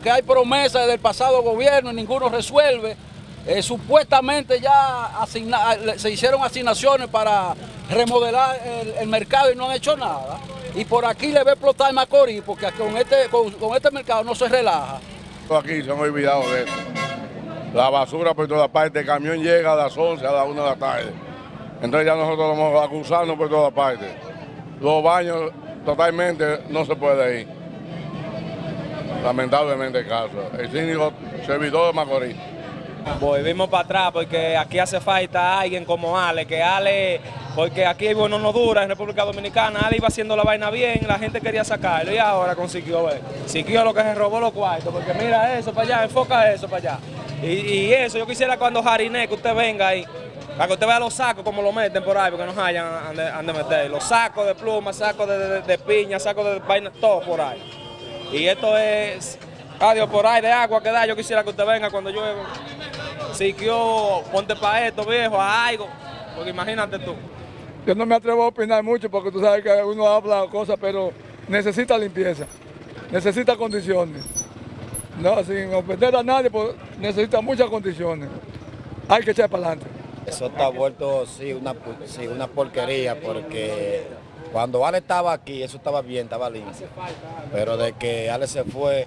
porque hay promesas del pasado gobierno y ninguno resuelve. Eh, supuestamente ya se hicieron asignaciones para remodelar el, mercado y no han hecho nada. Y por aquí le ve explotar Macorís porque con este, con, este mercado no se relaja. Aquí se han olvidado de eso. La basura por todas partes, el camión llega a las 11, a las 1 de la tarde. Entonces ya nosotros vamos acusando por todas partes. Los baños totalmente no se puede ir. Lamentablemente el caso. El síndico servidor de Macorís. Volvimos para atrás porque aquí hace falta alguien como Ale, que Ale, porque aquí bueno no dura en República Dominicana, Ale iba haciendo la vaina bien, la gente quería sacarlo y ahora consiguió ver. Consiguió lo que se robó los cuartos, porque mira eso para allá, enfoca eso para allá. Y, eso, yo quisiera cuando Jariné, que usted venga ahí, para que usted vea los sacos como lo meten por ahí, porque no hayan han de, meter. Los sacos de pluma, sacos de, piña, sacos de vaina, todo por ahí. Y esto es, adiós, por ahí de agua que da, yo quisiera que usted venga cuando llueva. Siquio, ponte para esto, viejo, a algo, porque imagínate tú. Yo no me atrevo a opinar mucho porque tú sabes que uno habla cosas, pero necesita limpieza, necesita condiciones. No, sin ofender a nadie, pues necesita muchas condiciones. Hay que echar para adelante. Eso está vuelto, sí una, sí, una porquería, porque cuando Ale estaba aquí, eso estaba bien, estaba limpio. Pero de que Ale se fue,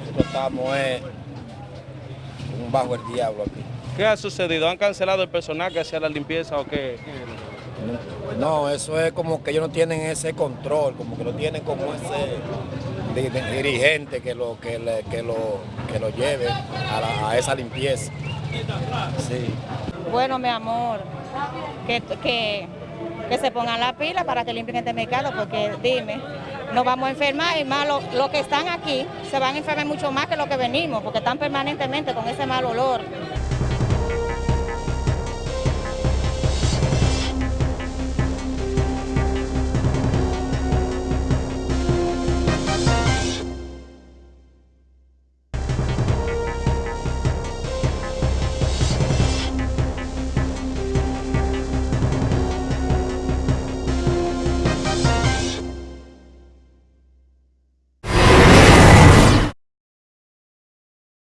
nosotros estamos un bajo el diablo aquí. ¿Qué ha sucedido? ¿Han cancelado el personal que hacía la limpieza o qué? No, eso es como que ellos no tienen ese control, como que no tienen como ese dirigente que lo, que, que lo, que lo lleve a, esa limpieza. Sí. Bueno, mi amor, que, que, que, se pongan la pila para que limpien este mercado, porque dime, nos vamos a enfermar y más los que están aquí se van a enfermar mucho más que los que venimos, porque están permanentemente con ese mal olor.